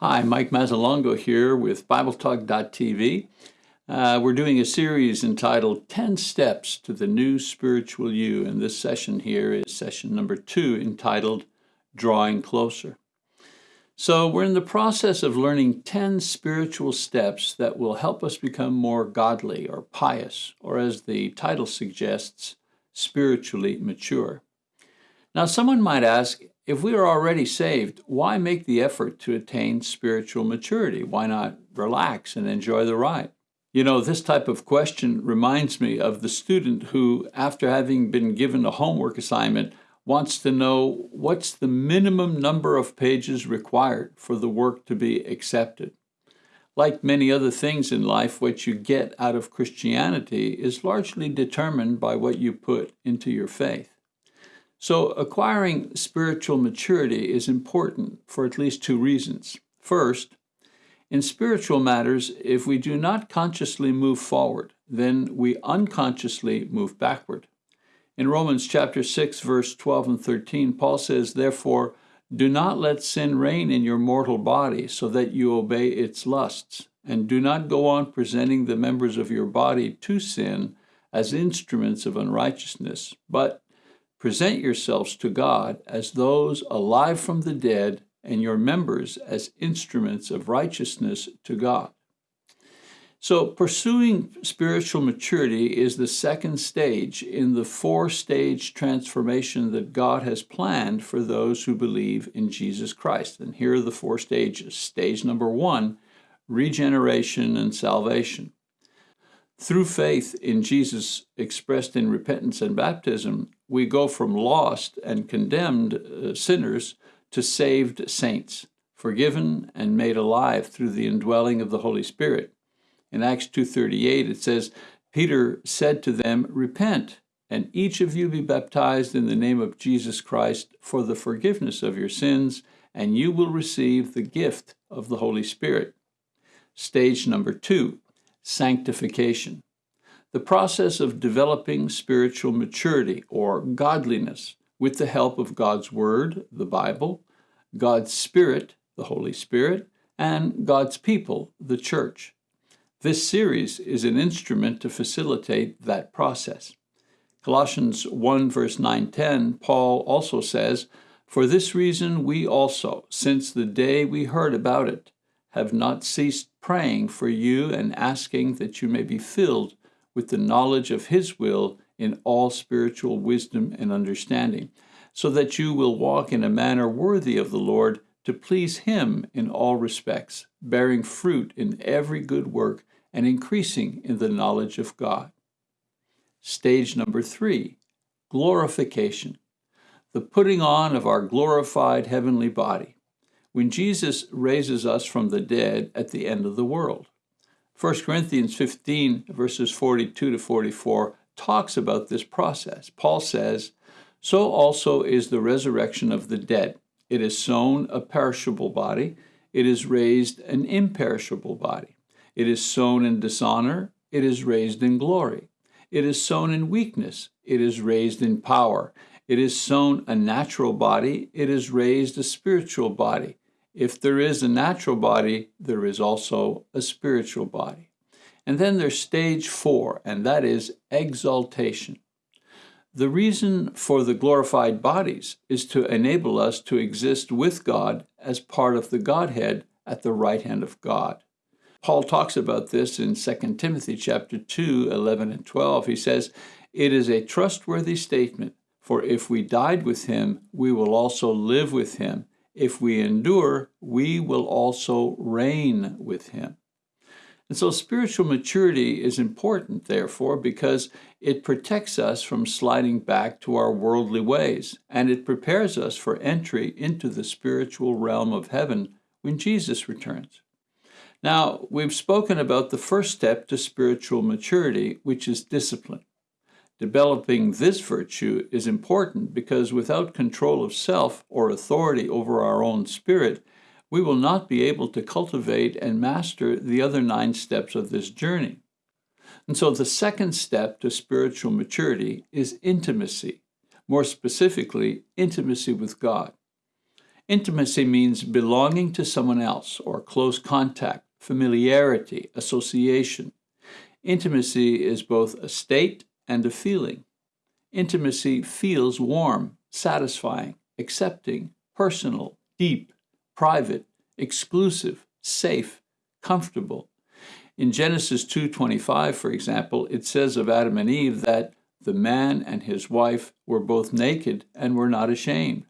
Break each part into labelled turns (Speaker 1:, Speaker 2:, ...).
Speaker 1: Hi, Mike Mazzalongo here with BibleTalk.tv. Uh, we're doing a series entitled 10 Steps to the New Spiritual You, and this session here is session number two entitled Drawing Closer. So, we're in the process of learning 10 spiritual steps that will help us become more godly or pious, or as the title suggests, spiritually mature. Now, someone might ask, if we are already saved, why make the effort to attain spiritual maturity? Why not relax and enjoy the ride? You know, this type of question reminds me of the student who, after having been given a homework assignment, wants to know what's the minimum number of pages required for the work to be accepted. Like many other things in life, what you get out of Christianity is largely determined by what you put into your faith. So, acquiring spiritual maturity is important for at least two reasons. First, in spiritual matters, if we do not consciously move forward, then we unconsciously move backward. In Romans chapter 6 verse 12 and 13, Paul says, "Therefore, do not let sin reign in your mortal body so that you obey its lusts, and do not go on presenting the members of your body to sin as instruments of unrighteousness, but Present yourselves to God as those alive from the dead, and your members as instruments of righteousness to God. So, pursuing spiritual maturity is the second stage in the four stage transformation that God has planned for those who believe in Jesus Christ. And here are the four stages. Stage number one regeneration and salvation. Through faith in Jesus expressed in repentance and baptism, we go from lost and condemned uh, sinners to saved saints, forgiven and made alive through the indwelling of the Holy Spirit. In Acts 2:38 it says, Peter said to them, "Repent, and each of you be baptized in the name of Jesus Christ for the forgiveness of your sins, and you will receive the gift of the Holy Spirit." Stage number 2 sanctification, the process of developing spiritual maturity or godliness with the help of God's Word, the Bible, God's Spirit, the Holy Spirit, and God's people, the church. This series is an instrument to facilitate that process. Colossians 1 verse 9 10, Paul also says, For this reason we also, since the day we heard about it, have not ceased praying for you and asking that you may be filled with the knowledge of His will in all spiritual wisdom and understanding, so that you will walk in a manner worthy of the Lord to please Him in all respects, bearing fruit in every good work and increasing in the knowledge of God. Stage number three glorification, the putting on of our glorified heavenly body when Jesus raises us from the dead at the end of the world. 1 Corinthians 15, verses 42 to 44, talks about this process. Paul says, So also is the resurrection of the dead. It is sown a perishable body, it is raised an imperishable body. It is sown in dishonor, it is raised in glory. It is sown in weakness, it is raised in power. It is sown a natural body, it is raised a spiritual body. If there is a natural body, there is also a spiritual body. And then there's stage four, and that is exaltation. The reason for the glorified bodies is to enable us to exist with God as part of the Godhead at the right hand of God. Paul talks about this in 2 Timothy chapter 2, 11 and 12. He says, It is a trustworthy statement, for if we died with him, we will also live with him. If we endure, we will also reign with him. And so spiritual maturity is important, therefore, because it protects us from sliding back to our worldly ways, and it prepares us for entry into the spiritual realm of heaven when Jesus returns. Now, we've spoken about the first step to spiritual maturity, which is discipline. Developing this virtue is important because without control of self or authority over our own spirit, we will not be able to cultivate and master the other nine steps of this journey. And so the second step to spiritual maturity is intimacy, more specifically, intimacy with God. Intimacy means belonging to someone else or close contact, familiarity, association. Intimacy is both a state and a feeling. Intimacy feels warm, satisfying, accepting, personal, deep, private, exclusive, safe, comfortable. In Genesis 2:25, for example, it says of Adam and Eve that the man and his wife were both naked and were not ashamed.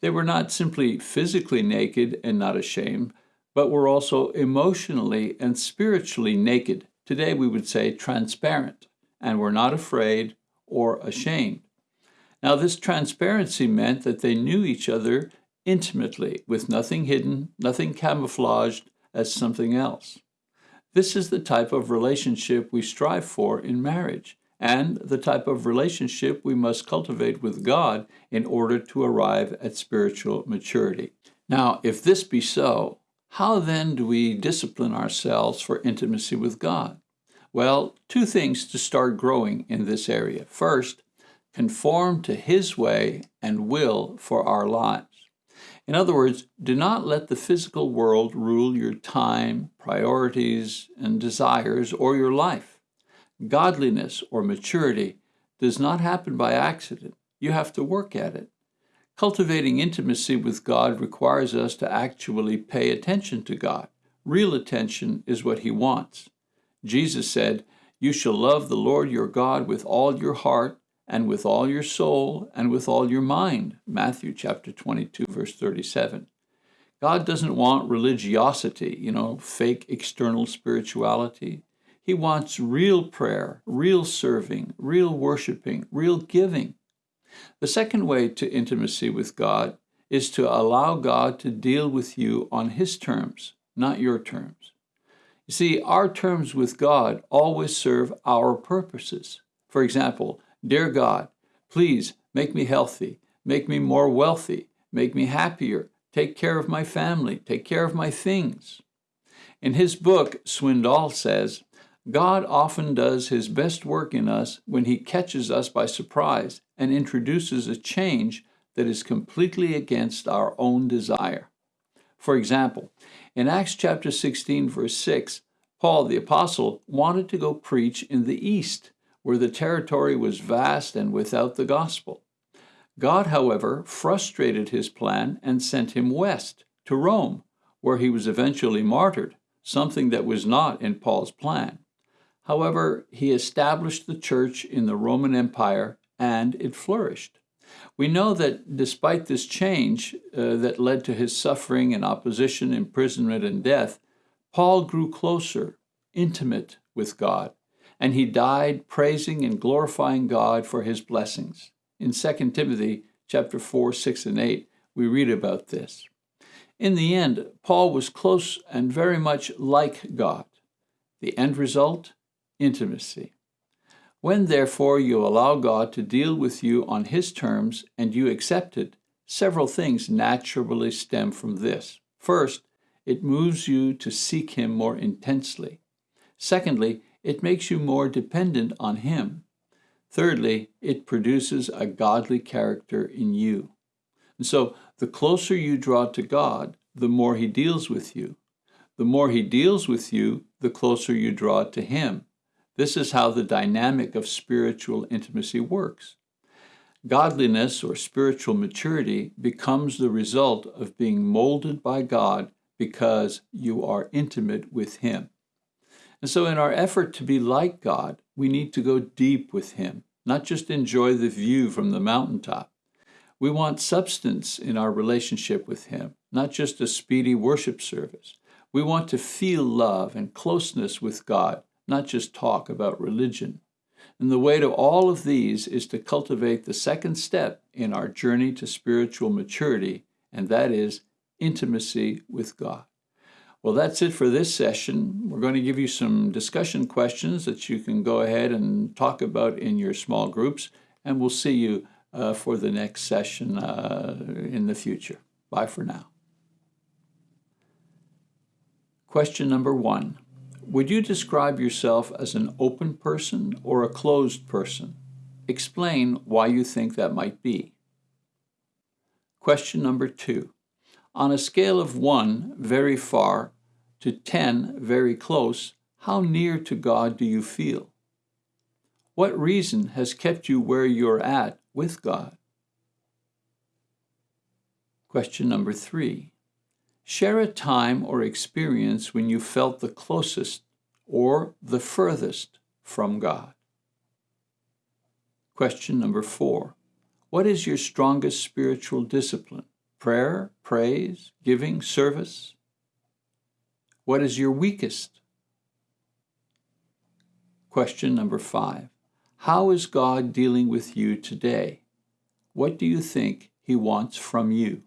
Speaker 1: They were not simply physically naked and not ashamed, but were also emotionally and spiritually naked. Today we would say transparent, and were not afraid or ashamed. Now, this transparency meant that they knew each other intimately, with nothing hidden, nothing camouflaged as something else. This is the type of relationship we strive for in marriage, and the type of relationship we must cultivate with God in order to arrive at spiritual maturity. Now, if this be so, how then do we discipline ourselves for intimacy with God? Well, two things to start growing in this area. First, conform to His way and will for our lives. In other words, do not let the physical world rule your time, priorities, and desires or your life. Godliness or maturity does not happen by accident. You have to work at it. Cultivating intimacy with God requires us to actually pay attention to God. Real attention is what He wants. Jesus said, You shall love the Lord your God with all your heart, and with all your soul, and with all your mind. Matthew chapter 22, verse 37. God doesn't want religiosity, you know, fake external spirituality. He wants real prayer, real serving, real worshiping, real giving. The second way to intimacy with God is to allow God to deal with you on His terms, not your terms. You see, our terms with God always serve our purposes. For example, Dear God, please make me healthy, make me more wealthy, make me happier, take care of my family, take care of my things. In his book, Swindoll says, God often does his best work in us when he catches us by surprise and introduces a change that is completely against our own desire. For example, in Acts chapter 16, verse 6, Paul the Apostle wanted to go preach in the East, where the territory was vast and without the gospel. God, however, frustrated his plan and sent him west to Rome, where he was eventually martyred, something that was not in Paul's plan. However, he established the church in the Roman Empire and it flourished. We know that despite this change uh, that led to his suffering and opposition, imprisonment, and death, Paul grew closer, intimate with God, and he died praising and glorifying God for his blessings. In 2 Timothy chapter 4, 6, and 8, we read about this. In the end, Paul was close and very much like God. The end result? Intimacy. When, therefore, you allow God to deal with you on His terms and you accept it, several things naturally stem from this. First, it moves you to seek Him more intensely. Secondly, it makes you more dependent on Him. Thirdly, it produces a godly character in you. And so, the closer you draw to God, the more He deals with you. The more He deals with you, the closer you draw to Him. This is how the dynamic of spiritual intimacy works. Godliness or spiritual maturity becomes the result of being molded by God because you are intimate with Him. And so, in our effort to be like God, we need to go deep with Him, not just enjoy the view from the mountaintop. We want substance in our relationship with Him, not just a speedy worship service. We want to feel love and closeness with God, not just talk about religion. And the way to all of these is to cultivate the second step in our journey to spiritual maturity, and that is intimacy with God. Well, that's it for this session. We're going to give you some discussion questions that you can go ahead and talk about in your small groups, and we'll see you uh, for the next session uh, in the future. Bye for now. Question number one. Would you describe yourself as an open person or a closed person? Explain why you think that might be. Question number two. On a scale of 1, very far, to 10, very close, how near to God do you feel? What reason has kept you where you're at with God? Question number three. Share a time or experience when you felt the closest or the furthest from God. Question number four. What is your strongest spiritual discipline? Prayer, praise, giving, service? What is your weakest? Question number five. How is God dealing with you today? What do you think He wants from you?